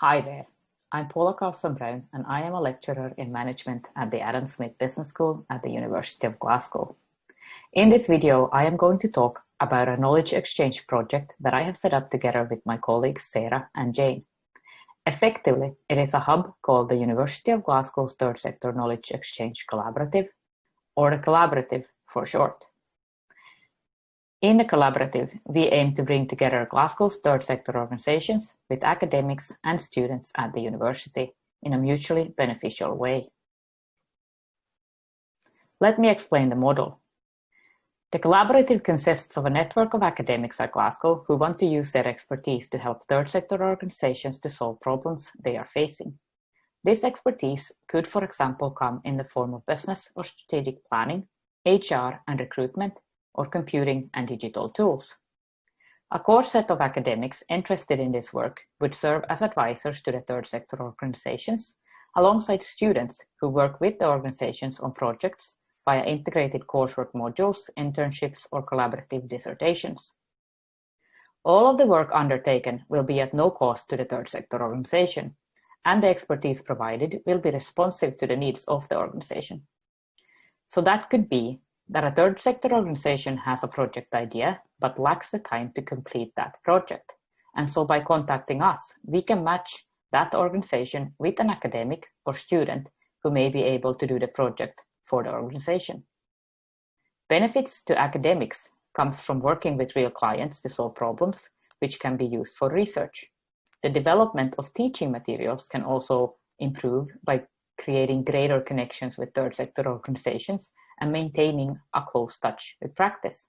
Hi there, I'm Paula Carlson Brown and I am a lecturer in management at the Adam Smith Business School at the University of Glasgow. In this video, I am going to talk about a knowledge exchange project that I have set up together with my colleagues Sarah and Jane. Effectively, it is a hub called the University of Glasgow's Third Sector Knowledge Exchange Collaborative, or the Collaborative for short. In the collaborative, we aim to bring together Glasgow's third sector organizations with academics and students at the university in a mutually beneficial way. Let me explain the model. The collaborative consists of a network of academics at Glasgow who want to use their expertise to help third sector organizations to solve problems they are facing. This expertise could, for example, come in the form of business or strategic planning, HR and recruitment, or computing and digital tools. A core set of academics interested in this work would serve as advisors to the third sector organizations, alongside students who work with the organizations on projects via integrated coursework modules, internships, or collaborative dissertations. All of the work undertaken will be at no cost to the third sector organization, and the expertise provided will be responsive to the needs of the organization. So that could be that a third sector organization has a project idea but lacks the time to complete that project. And so by contacting us, we can match that organization with an academic or student who may be able to do the project for the organization. Benefits to academics comes from working with real clients to solve problems which can be used for research. The development of teaching materials can also improve by creating greater connections with third sector organizations and maintaining a close touch with practice.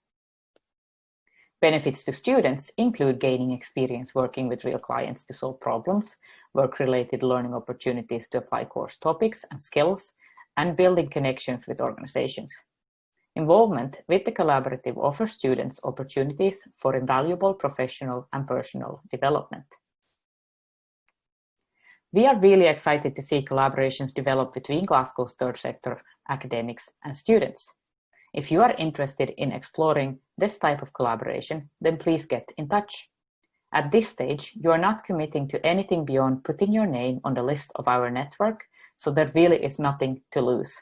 Benefits to students include gaining experience working with real clients to solve problems, work-related learning opportunities to apply course topics and skills, and building connections with organizations. Involvement with the collaborative offers students opportunities for invaluable professional and personal development. We are really excited to see collaborations develop between Glasgow's third sector academics and students. If you are interested in exploring this type of collaboration, then please get in touch. At this stage, you are not committing to anything beyond putting your name on the list of our network, so there really is nothing to lose.